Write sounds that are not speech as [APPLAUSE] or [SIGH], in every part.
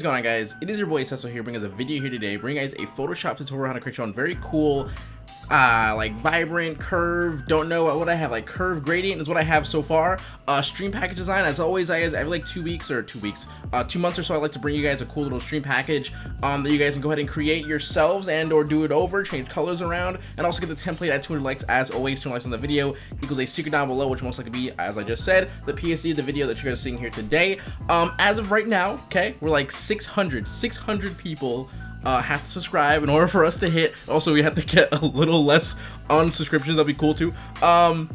is going on guys? It is your boy Cecil here bringing us a video here today, bringing guys a Photoshop tutorial on how to create your own very cool uh, like vibrant curve don't know what I have like curve gradient is what I have so far. Uh, stream package design as always I guys every like two weeks or two weeks uh, two months or so I like to bring you guys a cool little stream package um, that you guys can go ahead and create yourselves and or do it over change colors around and also get the template at 200 likes as always 200 likes on the video equals a secret down below which most likely be as I just said the PSD of the video that you guys are seeing here today. Um, as of right now okay we're like 600 600 people uh, have to subscribe in order for us to hit. Also, we have to get a little less on subscriptions. That'd be cool too. Um,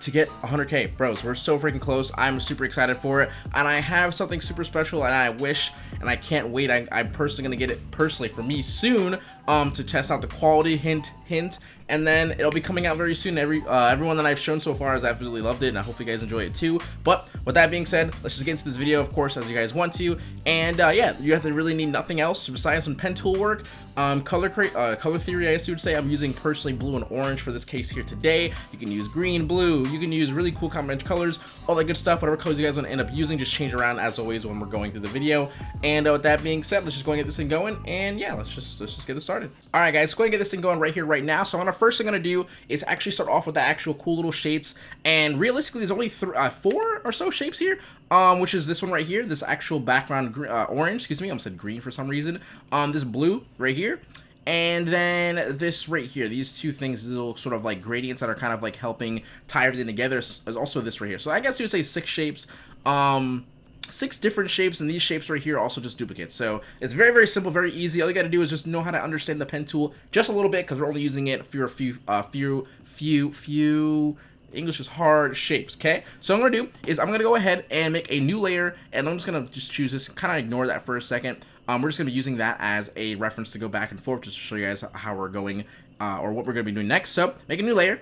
to get 100k bros we're so freaking close. I'm super excited for it. And i have something super special and i wish and i can't wait. I, am personally gonna get it personally for me soon um to test out the quality hint hint. And then it'll be coming out very soon. Every uh, everyone that i've shown so far has absolutely loved it and i hope you guys enjoy it too. But with that being said let's just get into this video of course as you guys want to. And uh, yeah you have to really need nothing else besides some pen tool work um, color uh, color theory I guess you would say. I'm using personally blue and orange for this case here today. You can use green blue. You can use really cool combination colors all that good stuff whatever colors you guys want to end up using. Just change around as always when we're going through the video. And uh, with that being said let's just go and get this thing going. And yeah let's just let's just get this started. All right guys go and get this thing going right here right now. So I'm first thing I'm gonna do is actually start off with the actual cool little shapes. And realistically there's only uh, four or so shapes here um, which is this one right here, this actual background uh, orange, excuse me, I said green for some reason, um, this blue right here, and then this right here, these two things, these little sort of like gradients that are kind of like helping tie everything together is also this right here. So I guess you would say six shapes, um, six different shapes and these shapes right here also just duplicates. So it's very very simple very easy. All you got to do is just know how to understand the pen tool just a little bit because we're only using it for a few uh few few few English is hard shapes, okay? So I'm going to do is I'm going to go ahead and make a new layer, and I'm just going to just choose this, kind of ignore that for a second. Um, we're just going to be using that as a reference to go back and forth just to show you guys how we're going, uh, or what we're going to be doing next. So, make a new layer.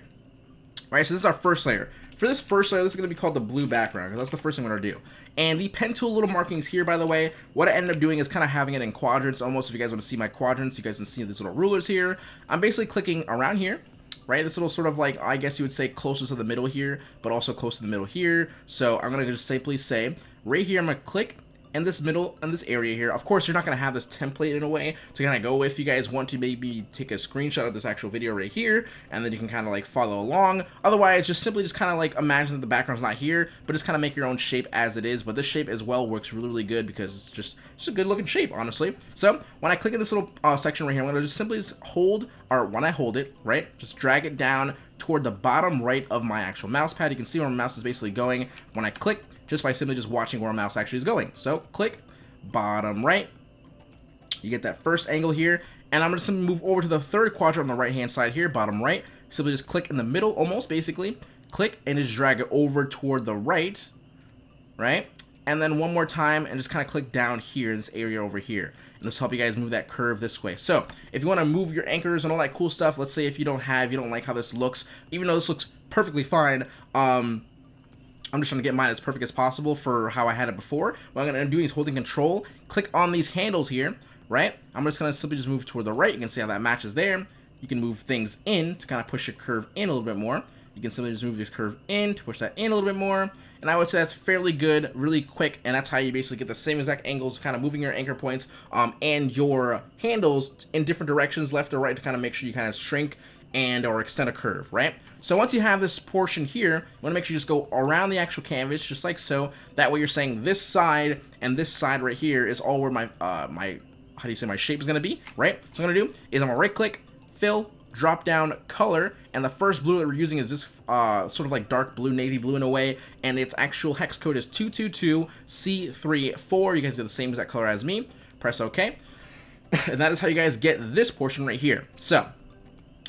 All right, so this is our first layer. For this first layer, this is going to be called the blue background, because that's the first thing I'm going to do. And the pen tool little markings here, by the way, what I ended up doing is kind of having it in quadrants, almost if you guys want to see my quadrants, you guys can see these little rulers here. I'm basically clicking around here, right? This little sort of like, I guess you would say closest to the middle here, but also close to the middle here. So I'm going to just simply say, right here, I'm going to click in this middle, in this area here. Of course, you're not going to have this template in a way to kind of go if you guys want to maybe take a screenshot of this actual video right here, and then you can kind of like follow along. Otherwise, just simply just kind of like imagine that the background's not here, but just kind of make your own shape as it is. But this shape as well works really, really good because it's just, just a good looking shape, honestly. So when I click in this little uh, section right here, I'm going to just simply just hold, or when I hold it, right, just drag it down toward the bottom right of my actual mouse pad. You can see where my mouse is basically going. When I click, just by simply just watching where my mouse actually is going. So click, bottom right. You get that first angle here. And I'm going to move over to the third quadrant on the right hand side here, bottom right. Simply just click in the middle, almost basically. Click and just drag it over toward the right, right? And then one more time and just kind of click down here in this area over here. And this help you guys move that curve this way. So if you want to move your anchors and all that cool stuff, let's say if you don't have, you don't like how this looks, even though this looks perfectly fine, um, I'm just trying to get mine as perfect as possible for how I had it before. What I'm going to doing is holding control, click on these handles here, right? I'm just going to simply just move toward the right. You can see how that matches there. You can move things in to kind of push your curve in a little bit more. You can simply just move this curve in to push that in a little bit more. And I would say that's fairly good, really quick, and that's how you basically get the same exact angles, kind of moving your anchor points um, and your handles in different directions, left or right, to kind of make sure you kind of shrink and or extend a curve, right? So once you have this portion here, you want to make sure you just go around the actual canvas, just like so. That way you're saying this side and this side right here is all where my, uh, my how do you say, my shape is going to be, right? So I'm going to do is I'm going to right click, fill, drop down color, and the first blue that we're using is this uh, sort of like dark blue, navy blue in a way, and its actual hex code is 222C34. You guys do the same exact color as me. Press OK. [COUGHS] and that is how you guys get this portion right here. So,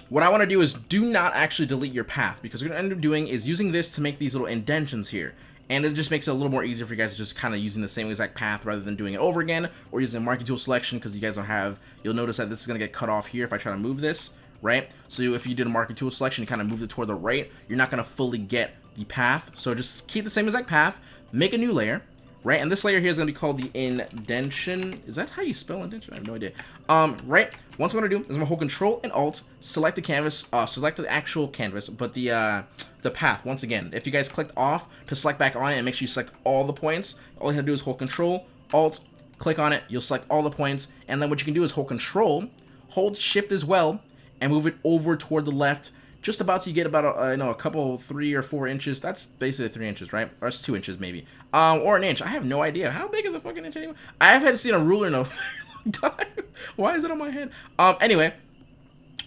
what I want to do is do not actually delete your path because what you're going to end up doing is using this to make these little indentions here. And it just makes it a little more easier for you guys to just kind of using the same exact path rather than doing it over again or using marquee tool selection because you guys don't have, you'll notice that this is going to get cut off here if I try to move this, right? So if you did a marquee tool selection, you kind of moved it toward the right, you're not going to fully get the path. So just keep the same exact path, make a new layer, right? And this layer here is going to be called the indentation. Is that how you spell indentation? I have no idea. Um, right? Once I'm going to do is I'm going to hold Control and Alt, select the canvas, uh, select the actual canvas, but the, uh, the path, once again, if you guys clicked off to select back on it and make sure you select all the points, all you have to do is hold Control, Alt, click on it, you'll select all the points, and then what you can do is hold control, hold shift as well, and move it over toward the left, just about to get about a, uh, you know a couple three or four inches. That's basically three inches, right? Or it's two inches maybe, um, or an inch. I have no idea how big is a fucking inch anymore. I have had seen a ruler in a [LAUGHS] long time. Why is it on my head? Um, anyway,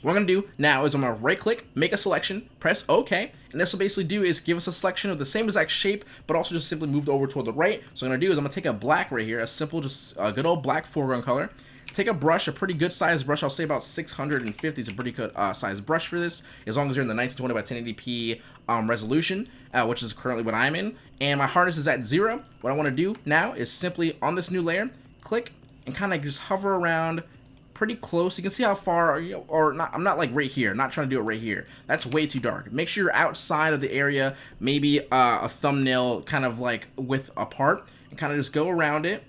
what I'm gonna do now is I'm gonna right click, make a selection, press OK, and this will basically do is give us a selection of the same exact shape, but also just simply moved over toward the right. So I'm gonna do is I'm gonna take a black right here, a simple, just a good old black foreground color. Take a brush, a pretty good size brush, I'll say about 650 is a pretty good uh, size brush for this, as long as you're in the 1920 by 1080p um, resolution, uh, which is currently what I'm in. And my hardness is at zero. What I wanna do now is simply on this new layer, click, and kind of just hover around pretty close. You can see how far, or not, I'm not like right here. Not trying to do it right here. That's way too dark. Make sure you're outside of the area, maybe uh, a thumbnail kind of like width apart, and kind of just go around it.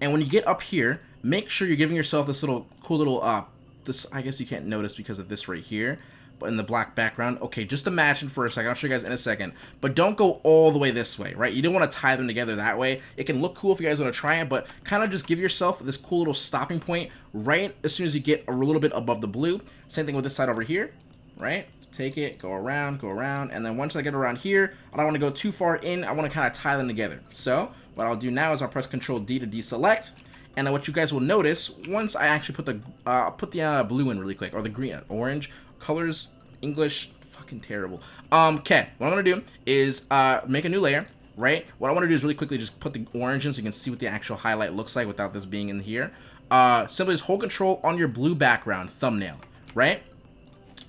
And when you get up here, make sure you're giving yourself this little cool little, uh, this, I guess you can't notice because of this right here but in the black background. Okay, just imagine for a second. I'll show you guys in a second. But don't go all the way this way, right? You don't want to tie them together that way. It can look cool if you guys want to try it, but kind of just give yourself this cool little stopping point right as soon as you get a little bit above the blue. Same thing with this side over here, right? Take it, go around, go around, and then once I get around here, I don't want to go too far in. I want to kind of tie them together. So what I'll do now is I'll press Control D to deselect. And what you guys will notice, once I actually put the uh, put the uh, blue in really quick, or the green, orange, colors, English, fucking terrible. Um, okay, what I'm gonna do is uh, make a new layer, right? What I wanna do is really quickly just put the orange in so you can see what the actual highlight looks like without this being in here. Uh, simply just hold control on your blue background thumbnail, right?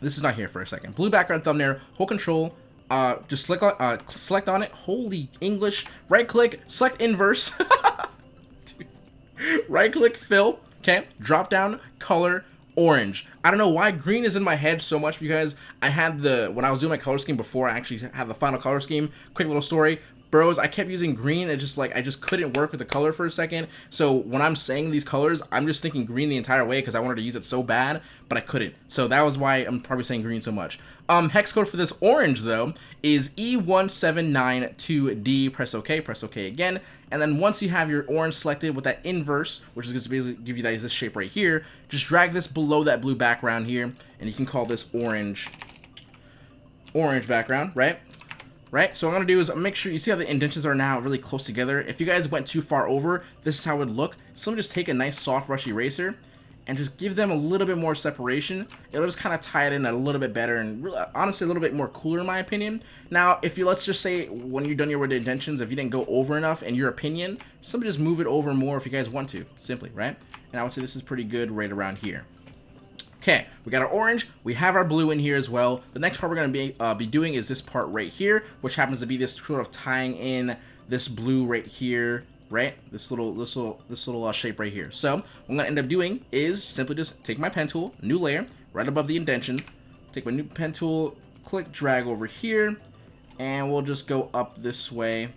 This is not here for a second. Blue background thumbnail, hold control, uh, just select on, uh, select on it. Holy English. Right click, select inverse. [LAUGHS] [LAUGHS] right click, fill. Okay, drop down, color, orange. I don't know why green is in my head so much because I had the, when I was doing my color scheme before I actually had the final color scheme, quick little story, bros, I kept using green. It just like, I just couldn't work with the color for a second. So when I'm saying these colors, I'm just thinking green the entire way because I wanted to use it so bad, but I couldn't. So that was why I'm probably saying green so much. Um, hex code for this orange though is E1792D. Press OK, press OK again. And then once you have your orange selected with that inverse, which is going to give you that this shape right here, just drag this below that blue background here, and you can call this orange, orange background, right? right? So what I'm to do is make sure you see how the indentions are now really close together. If you guys went too far over, this is how it would look. So let me just take a nice soft brush eraser and just give them a little bit more separation. It'll just kind of tie it in a little bit better and really, honestly a little bit more cooler in my opinion. Now, if you, let's just say when you're done your with indentions, if you didn't go over enough in your opinion, simply just move it over more if you guys want to, simply, right? And I would say this is pretty good right around here. Okay, we got our orange, we have our blue in here as well. The next part we're going to be, uh, be doing is this part right here, which happens to be this sort of tying in this blue right here, right? This little, this little, this little uh, shape right here. So what I'm to end up doing is simply just take my pen tool, new layer, right above the indention, take my new pen tool, click, drag over here, and we'll just go up this way.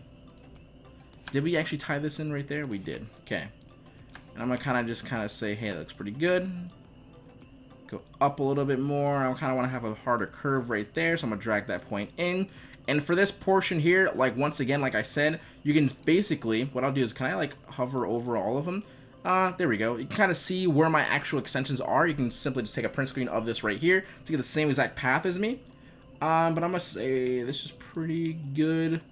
Did we actually tie this in right there? We did. Okay. And I'm to kind of just kind of say, hey, that looks pretty good go up a little bit more. I kind of want to have a harder curve right there, so I'm to drag that point in. And for this portion here, like once again, like I said, you can basically, what I'll do is, can I like hover over all of them? Uh, there we go. You can kind of see where my actual extensions are. You can simply just take a print screen of this right here to get the same exact path as me. Um, but I must say this is pretty good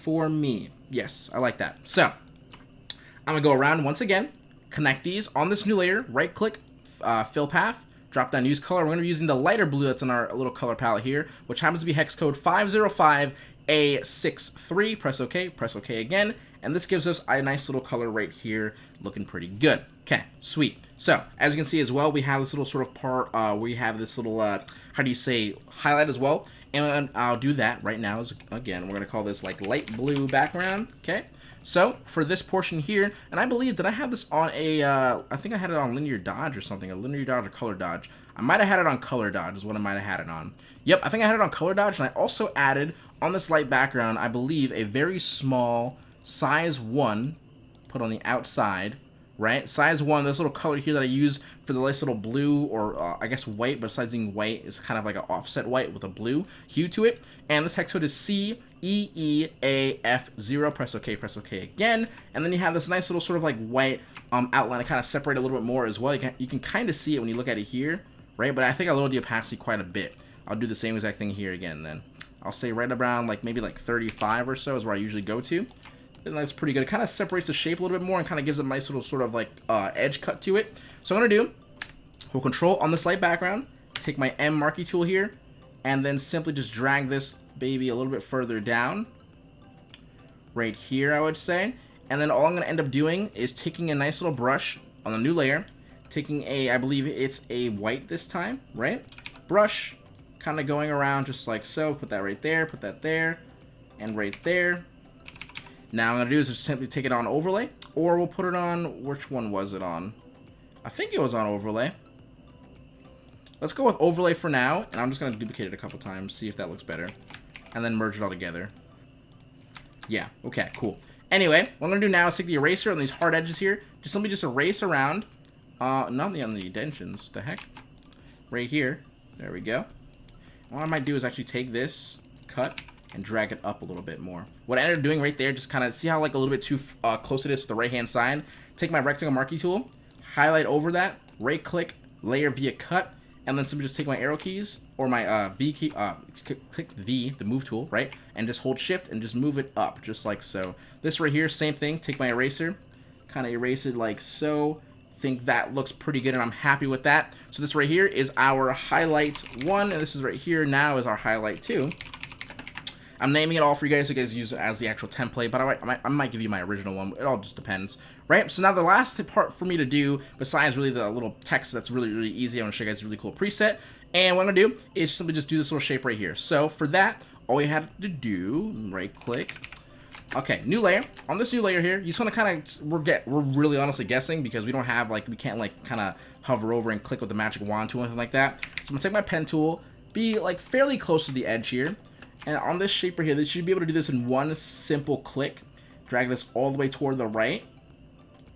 for me. Yes, I like that. So, I'm going to go around once again, connect these on this new layer, right click, uh, fill path, drop down use color. We're going to be using the lighter blue that's in our little color palette here, which happens to be hex code 505A63. Press OK, press OK again, and this gives us a nice little color right here, looking pretty good. Okay, sweet. So, as you can see as well, we have this little sort of part uh, where you have this little, uh, how do you say, highlight as well. And I'll do that right now. Again, we're going to call this like light blue background, okay? So for this portion here, and I believe that I have this on a, uh, I think I had it on linear dodge or something, a linear dodge or color dodge. I might have had it on color dodge is what I might have had it on. Yep, I think I had it on color dodge, and I also added on this light background, I believe, a very small size 1 put on the outside, right? Size 1, this little color here that I use for the nice little blue, or uh, I guess white, but besides being white, is kind of like an offset white with a blue hue to it. And this hex code is C E E A F 0 Press OK, press OK again. And then you have this nice little sort of like white um, outline to kind of separate a little bit more as well. You can, you can kind of see it when you look at it here, right? But I think I lowered the opacity quite a bit. I'll do the same exact thing here again then. I'll say right around like maybe like 35 or so is where I usually go to and that's pretty good. It kind of separates the shape a little bit more and kind of gives a nice little sort of like uh, edge cut to it. So I'm going to do, hold control on this light background, take my M marquee tool here, and then simply just drag this baby a little bit further down. Right here, I would say. And then all I'm going to end up doing is taking a nice little brush on the new layer, taking a, I believe it's a white this time, right? Brush, kind of going around just like so. Put that right there, put that there, and right there. Now I'm going to do is just simply take it on overlay, or we'll put it on, which one was it on? I think it was on overlay. Let's go with overlay for now, and I'm just going to duplicate it a couple times, see if that looks better. And then merge it all together. Yeah, okay, cool. Anyway, what I'm going to do now is take the eraser on these hard edges here. Just let me just erase around. Uh, not the, on the indentions. The heck? Right here. There we go. What I might do is actually take this, cut, and drag it up a little bit more. What I ended up doing right there, just kind of see how like a little bit too uh, close it is to the right hand side. Take my rectangle marquee tool, highlight over that, right click, layer via cut, and then simply just take my arrow keys or my uh, V key, uh, click V, the move tool, right? And just hold shift and just move it up, just like so. This right here, same thing, take my eraser, kind of erase it like so. Think that looks pretty good and I'm happy with that. So this right here is our highlight one, and this is right here now is our highlight two. I'm naming it all for you guys so you guys use it as the actual template, but I might, I might, I might give you my original one. It all just depends, right? So now the last part for me to do, besides really the little text that's really, really easy, I want to show you guys a really cool preset. And what I'm going to do is simply just do this little shape right here. So for that, all you have to do, right click, Okay, new layer. On this new layer here, you just want to kind of, we're get, we're really honestly guessing because we don't have like, we can't like kind of hover over and click with the magic wand tool or anything like that. So I'm gonna take my pen tool, be like fairly close to the edge here, and on this shape right here, they should be able to do this in one simple click. Drag this all the way toward the right.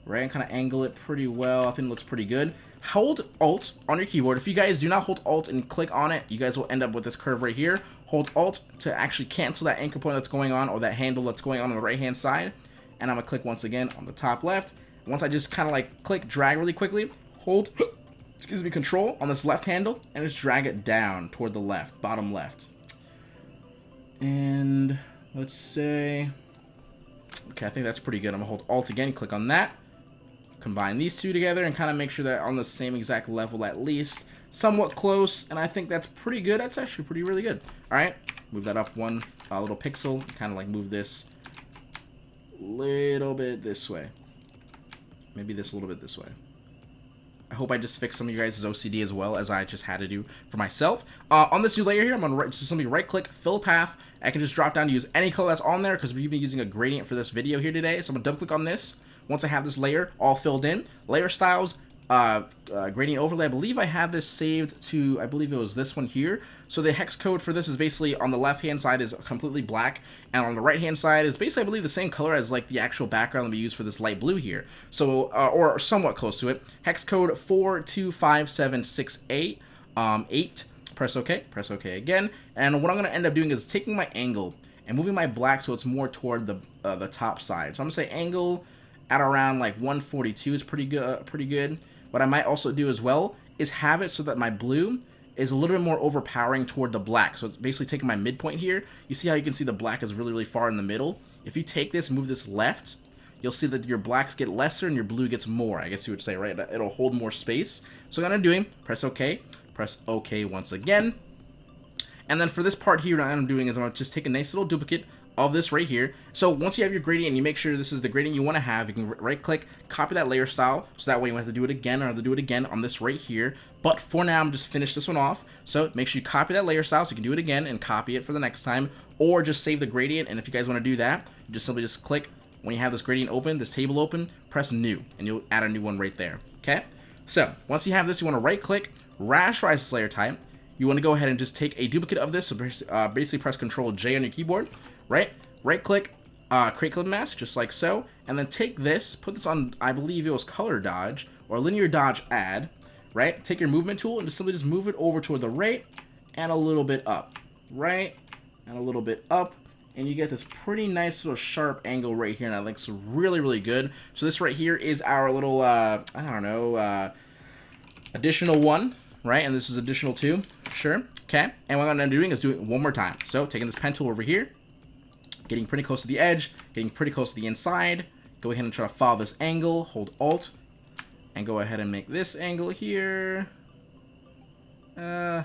Right, and kind of angle it pretty well. I think it looks pretty good. Hold Alt on your keyboard. If you guys do not hold Alt and click on it, you guys will end up with this curve right here. Hold Alt to actually cancel that anchor point that's going on or that handle that's going on on the right-hand side. And I'm going to click once again on the top left. Once I just kind of like click, drag really quickly, hold, [GASPS] excuse me, control on this left handle, and just drag it down toward the left, bottom left. And let's say, okay, I think that's pretty good. I'm gonna hold Alt again, click on that, combine these two together, and kind of make sure they're on the same exact level at least, somewhat close, and I think that's pretty good. That's actually pretty really good. All right, move that up one uh, little pixel, kind of like move this little bit this way. Maybe this a little bit this way. I hope I just fixed some of you guys' OCD as well as I just had to do for myself. Uh, on this new layer here, I'm going to right, just simply right click, fill path. I can just drop down to use any color that's on there because we've been using a gradient for this video here today. So I'm going to double click on this. Once I have this layer all filled in, layer styles, uh, uh, gradient overlay. I believe I have this saved to, I believe it was this one here. So the hex code for this is basically on the left hand side is completely black, and on the right hand side is basically, I believe, the same color as like the actual background that we use for this light blue here. So, uh, or somewhat close to it. Hex code 425768, um, 8. Press OK, press OK again. And what I'm going to end up doing is taking my angle and moving my black so it's more toward the uh, the top side. So I'm going to say angle at around like 142 is pretty good. Uh, pretty good. What I might also do as well is have it so that my blue is a little bit more overpowering toward the black. So it's basically taking my midpoint here. You see how you can see the black is really, really far in the middle? If you take this move this left, you'll see that your blacks get lesser and your blue gets more. I guess you would say, right? It'll hold more space. So what I'm doing, press OK, press OK once again. And then for this part here, what I'm doing is I'm to just take a nice little duplicate of this right here. So once you have your gradient, you make sure this is the gradient you want to have. You can right click, copy that layer style, so that way you have to do it again or have to do it again on this right here. But for now, I'm just finish this one off. So make sure you copy that layer style so you can do it again and copy it for the next time, or just save the gradient. And if you guys want to do that, you just simply just click when you have this gradient open, this table open, press new, and you'll add a new one right there. Okay. So once you have this, you want to right click, rasterize layer type. You want to go ahead and just take a duplicate of this. So uh, basically press Control J on your keyboard right? Right click, uh, create clip mask, just like so, and then take this, put this on, I believe it was color dodge, or linear dodge add, right? Take your movement tool and just simply just move it over toward the right and a little bit up, right? And a little bit up, and you get this pretty nice little sharp angle right here, and that looks really, really good. So this right here is our little, uh, I don't know, uh, additional one, right? And this is additional two, sure. Okay, and what I'm doing is doing it one more time. So taking this pen tool over here, getting pretty close to the edge, getting pretty close to the inside. Go ahead and try to follow this angle, hold Alt, and go ahead and make this angle here. Uh,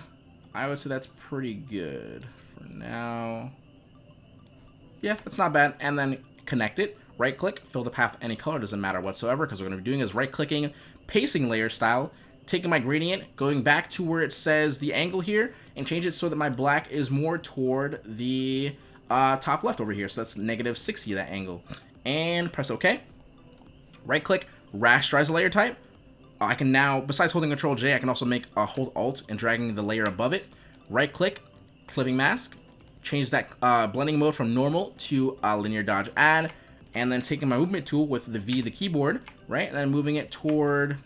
I would say that's pretty good for now. Yeah, that's not bad. And then connect it, right click, fill the path any color, doesn't matter whatsoever, because what we're going to be doing is right clicking, pacing layer style, taking my gradient, going back to where it says the angle here, and change it so that my black is more toward the uh, top left over here. So that's negative 60, that angle. And press OK. Right click, rasterize the layer type. Uh, I can now, besides holding Control J, I can also make a hold Alt and dragging the layer above it. Right click, clipping mask. Change that uh, blending mode from normal to uh, linear dodge add. And then taking my movement tool with the V, the keyboard, right? And then moving it toward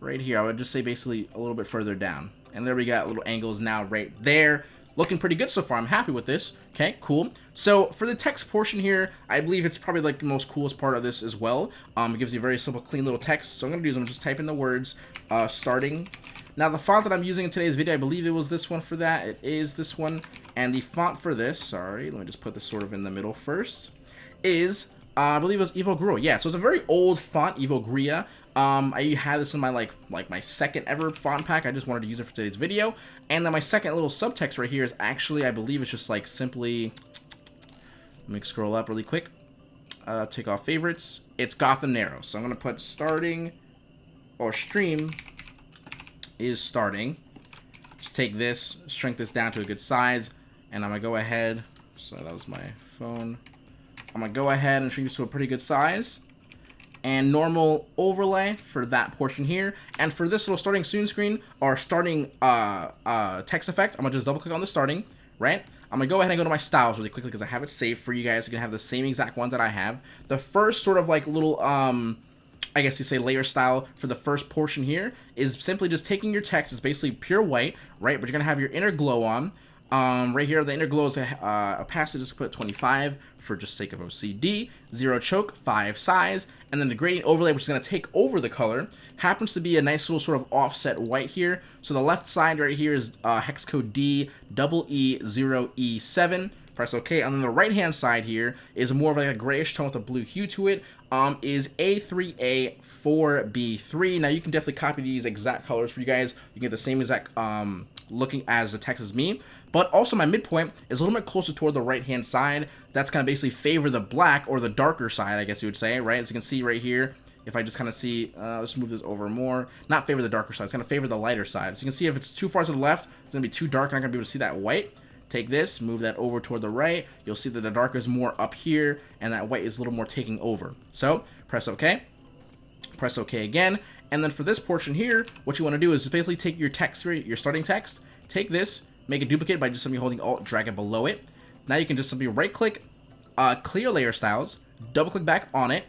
right here. I would just say basically a little bit further down. And there we got little angles now right there. Looking pretty good so far. I'm happy with this. Okay, cool. So for the text portion here, I believe it's probably like the most coolest part of this as well. Um, it gives you a very simple, clean little text. So I'm going to do is I'm just type in the words uh, starting. Now the font that I'm using in today's video, I believe it was this one for that. It is this one. And the font for this, sorry, let me just put this sort of in the middle first, is uh, I believe it was Evo Evogria. Yeah, so it's a very old font, Evogria. Um, I had this in my like like my second ever font pack. I just wanted to use it for today's video. And then my second little subtext right here is actually, I believe it's just like simply, let me scroll up really quick. Uh, take off favorites. It's Gotham Narrow. So I'm going to put starting or stream is starting. Just take this, shrink this down to a good size, and I'm to go ahead. So that was my phone. I'm going to go ahead and shrink this to a pretty good size and normal overlay for that portion here. And for this little starting soon screen or starting uh, uh, text effect, I'm gonna just double click on the starting, right? I'm gonna go ahead and go to my styles really quickly because I have it saved for you guys. You can have the same exact one that I have. The first sort of like little, um, I guess you say layer style for the first portion here is simply just taking your text. It's basically pure white, right? But you're gonna have your inner glow on. Um, right here, the inner glow is a, uh, opacity, just put 25 for just sake of OCD. Zero choke, five size, and then the gradient overlay, which is going to take over the color, happens to be a nice little sort of offset white here. So the left side right here is uh, hex code D double E zero E seven. Press OK. And then the right hand side here is more of like a grayish tone with a blue hue to it. Um, is A3A4B3. Now you can definitely copy these exact colors for you guys. You get the same exact um, looking as the text as me. But also my midpoint is a little bit closer toward the right-hand side. That's going to basically favor the black or the darker side, I guess you would say, right? As you can see right here, if I just kind of see, uh, let's move this over more. Not favor the darker side, it's going to favor the lighter side. So you can see if it's too far to the left, it's going to be too dark, I'm not going to be able to see that white. Take this, move that over toward the right. You'll see that the dark is more up here, and that white is a little more taking over. So, press OK. Press OK again. And then for this portion here, what you want to do is basically take your text, your starting text, take this, make a duplicate by just simply holding Alt, drag it below it. Now you can just simply right-click, uh, clear layer styles, double-click back on it,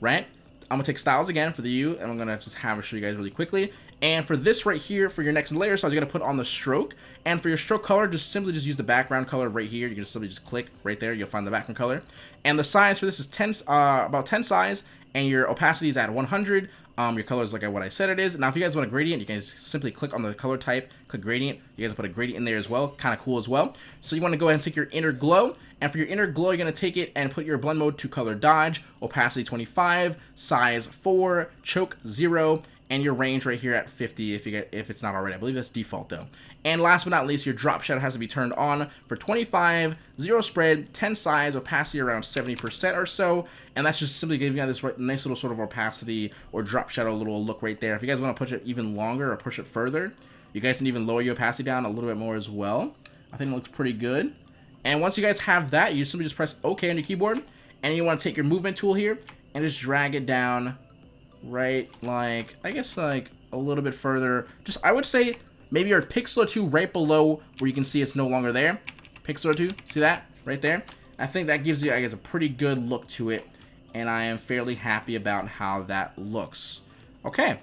right? I'm gonna take styles again for the U, and I'm gonna just have it show you guys really quickly. And for this right here, for your next layer styles, you're gonna put on the stroke. And for your stroke color, just simply just use the background color right here. You can just simply just click right there, you'll find the background color. And the size for this is 10, uh, about 10 size, and your opacity is at 100. Um, your color is like what I said it is. Now, if you guys want a gradient, you can simply click on the color type, click gradient. You guys put a gradient in there as well. Kind of cool as well. So you want to go ahead and take your inner glow. And for your inner glow, you're going to take it and put your blend mode to color dodge, opacity 25, size 4, choke 0, and your range right here at 50 if you get if it's not already. I believe that's default though. And last but not least, your drop shadow has to be turned on for 25, zero spread, 10 size, opacity around 70% or so. And that's just simply giving you this nice little sort of opacity or drop shadow little look right there. If you guys want to push it even longer or push it further, you guys can even lower your opacity down a little bit more as well. I think it looks pretty good. And once you guys have that, you simply just press OK on your keyboard. And you want to take your movement tool here and just drag it down right like, I guess like a little bit further. Just, I would say maybe your pixel or two right below where you can see it's no longer there. Pixel or two, see that right there? I think that gives you, I guess, a pretty good look to it. And I am fairly happy about how that looks. Okay.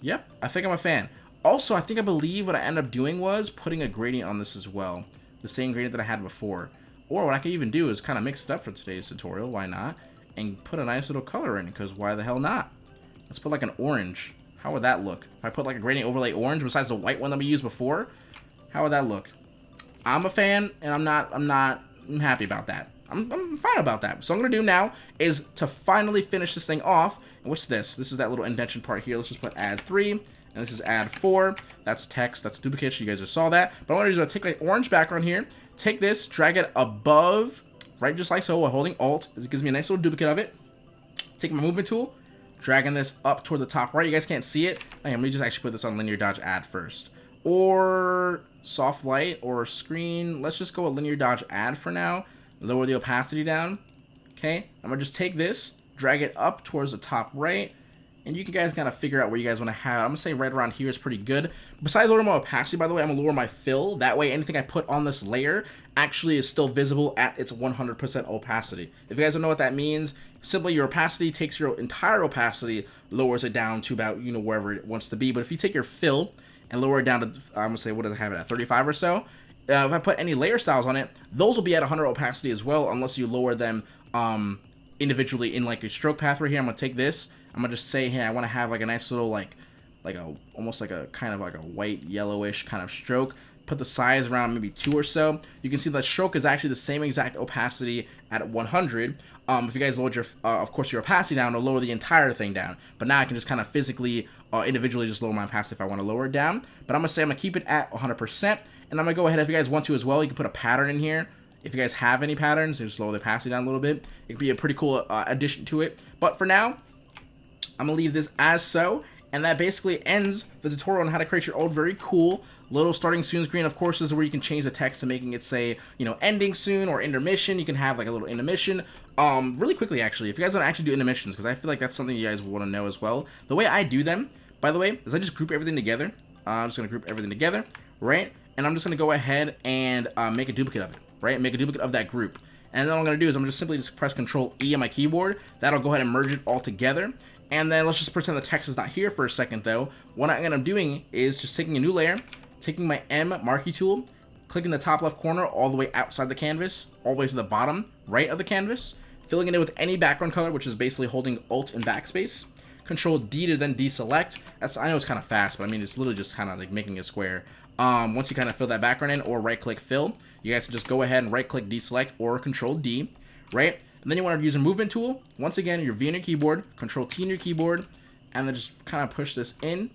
Yep, I think I'm a fan. Also, I think I believe what I ended up doing was putting a gradient on this as well. The same gradient that I had before. Or what I could even do is kind of mix it up for today's tutorial. Why not? And put a nice little color in because why the hell not? Let's put like an orange. How would that look? If I put like a gradient overlay orange besides the white one that we used before, how would that look? I'm a fan and I'm not, I'm not I'm happy about that. I'm, I'm fine about that. So I'm going to do now is to finally finish this thing off. And what's this? This is that little indentation part here. Let's just put add 3. And this is add 4. That's text. That's duplicate. You guys just saw that. But I want to do is take my orange background here. Take this, drag it above, right just like so, while holding Alt. It gives me a nice little duplicate of it. Take my movement tool, dragging this up toward the top right. You guys can't see it. Hey, let me just actually put this on linear dodge add first. Or soft light or screen. Let's just go with linear dodge add for now lower the opacity down. Okay, I'm gonna just take this, drag it up towards the top right, and you can guys kind of figure out where you guys want to have. I'm gonna say right around here is pretty good. Besides lowering my opacity, by the way, I'm gonna lower my fill. That way, anything I put on this layer actually is still visible at its 100% opacity. If you guys don't know what that means, simply your opacity takes your entire opacity, lowers it down to about, you know, wherever it wants to be. But if you take your fill and lower it down to, I'm gonna say, what does it have it at, 35 or so, uh, if I put any layer styles on it, those will be at 100 opacity as well, unless you lower them um, individually in like a stroke path right here. I'm gonna take this. I'm gonna just say, hey, I want to have like a nice little like, like a almost like a kind of like a white yellowish kind of stroke. Put the size around maybe two or so. You can see the stroke is actually the same exact opacity at 100. Um, if you guys lower your, uh, of course, your opacity down, it'll lower the entire thing down. But now I can just kind of physically, uh, individually just lower my opacity if I want to lower it down. But I'm gonna say I'm gonna keep it at 100%. And I'm going to go ahead, if you guys want to as well, you can put a pattern in here. If you guys have any patterns, just lower the opacity down a little bit. It could be a pretty cool uh, addition to it. But for now, I'm going to leave this as so. And that basically ends the tutorial on how to create your own very cool little starting soon screen. Of course, is where you can change the text to making it say, you know, ending soon or intermission. You can have like a little intermission. Um, really quickly, actually, if you guys want to actually do intermissions, because I feel like that's something you guys want to know as well. The way I do them, by the way, is I just group everything together. Uh, I'm just going to group everything together, right? and I'm just going to go ahead and uh, make a duplicate of it, right? Make a duplicate of that group. And then what I'm going to do is I'm just simply just press Control E on my keyboard. That'll go ahead and merge it all together. And then let's just pretend the text is not here for a second though. What I'm doing is just taking a new layer, taking my M marquee tool, clicking the top left corner all the way outside the canvas, all the way to the bottom right of the canvas, filling it in with any background color, which is basically holding Alt and backspace. Control D to then deselect. That's I know it's kind of fast, but I mean it's literally just kind of like making a square um, once you kind of fill that background in or right click fill, you guys can just go ahead and right click deselect or control D, right? And then you want to use a movement tool. Once again, your V on your keyboard, control T on your keyboard, and then just kind of push this in.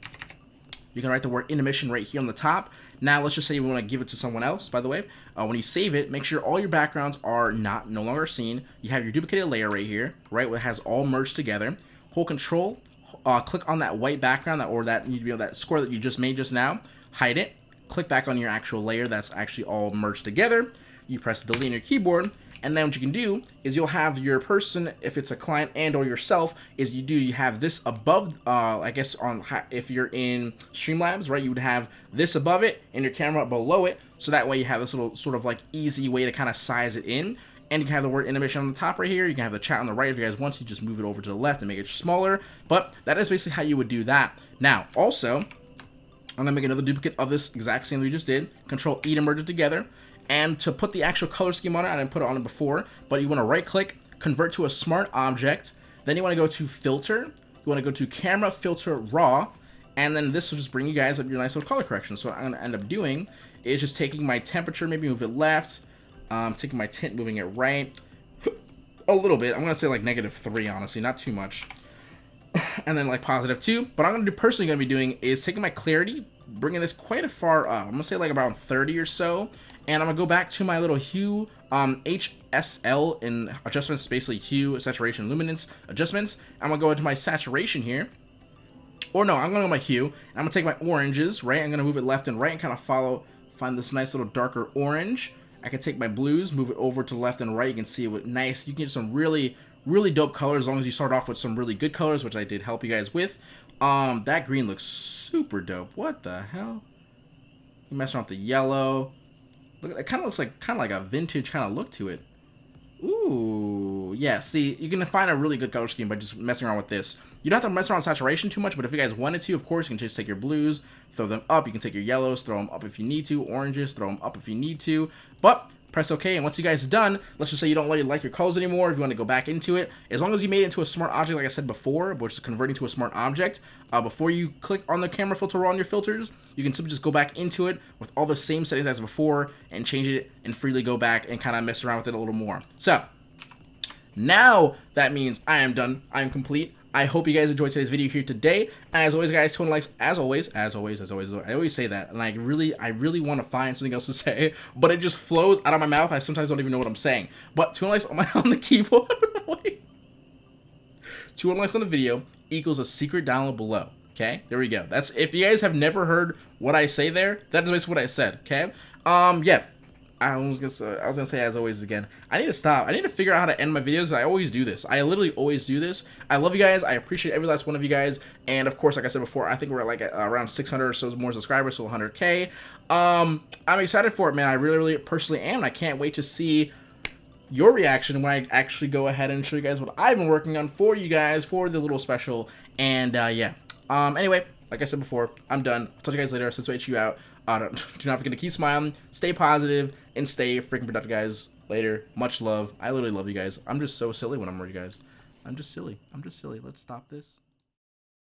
You can write the word intermission right here on the top. Now, let's just say you want to give it to someone else, by the way. Uh, when you save it, make sure all your backgrounds are not no longer seen. You have your duplicated layer right here, right, where it has all merged together. Hold control, uh, click on that white background that or that, you that square that you just made just now. Hide it click back on your actual layer that's actually all merged together. You press delete on your keyboard, and then what you can do is you'll have your person, if it's a client and or yourself, is you do you have this above, uh, I guess on if you're in Streamlabs, right, you would have this above it and your camera below it, so that way you have this little sort of like easy way to kind of size it in. And you can have the word intermission on the top right here. You can have the chat on the right if you guys want to. Just move it over to the left and make it smaller. But that is basically how you would do that. Now, also, I'm going to make another duplicate of this exact same we just did. Control E to merge it together. And to put the actual color scheme on it, I didn't put it on it before, but you want to right click, convert to a smart object. Then you want to go to filter. You want to go to camera filter raw. And then this will just bring you guys up your nice little color correction. So what I'm going to end up doing is just taking my temperature, maybe move it left. Um, taking my tint, moving it right. a little bit. I'm going to say like negative 3, honestly. Not too much [SIGHS] and then like positive two. But I'm gonna do personally gonna be doing is taking my clarity, bringing this quite a far up. I'm gonna say like around 30 or so, and I'm gonna go back to my little hue um, HSL in adjustments, basically hue, saturation, luminance adjustments. I'm gonna go into my saturation here. Or no, I'm gonna go my hue. and I'm gonna take my oranges, right? I'm gonna move it left and right and kind of follow, find this nice little darker orange. I can take my blues, move it over to left and right. You can see with nice, you can get some really really dope colors as long as you start off with some really good colors, which I did help you guys with. Um, that green looks super dope. What the hell? You messing up the yellow. Look, it kind of looks like kind of like a vintage kind of look to it. Ooh, yeah. See, you can find a really good color scheme by just messing around with this. You don't have to mess around with saturation too much, but if you guys wanted to, of course, you can just take your blues, throw them up. You can take your yellows, throw them up if you need to. Oranges, throw them up if you need to. But press OK, and once you guys are done, let's just say you don't really like your colors anymore, if you want to go back into it, as long as you made it into a smart object, like I said before, which is converting to a smart object, uh, before you click on the camera filter on your filters, you can simply just go back into it with all the same settings as before, and change it, and freely go back and kind of mess around with it a little more. So, now that means I am done, I am complete, I hope you guys enjoyed today's video here today. As always, guys, 200 likes, as always, as always, as always, I always say that, and I really, I really want to find something else to [LAUGHS] say, but it just flows out of my mouth. I sometimes don't even know what I'm saying. But 200 likes on, my, [LAUGHS] on the keyboard, [LAUGHS] 200 likes on the video equals a secret download below. Okay, there we go. That's if you guys have never heard what I say there, that is basically what I said. Okay, um, yeah. I was gonna say, I was gonna say as always again. I need to stop. I need to figure out how to end my videos. I always do this. I literally always do this. I love you guys. I appreciate every last one of you guys. And of course, like I said before, I think we're like around 600 or so more subscribers, so 100k. Um, I'm excited for it, man. I really, really personally am. I can't wait to see your reaction when I actually go ahead and show you guys what I've been working on for you guys for the little special. And uh, yeah. Um, anyway, like I said before, I'm done. I'll talk to you guys later. Since you out. Uh, [LAUGHS] do not forget to keep smiling, stay positive, and stay freaking productive, guys. Later. Much love. I literally love you guys. I'm just so silly when I'm with you guys. I'm just silly. I'm just silly. Let's stop this.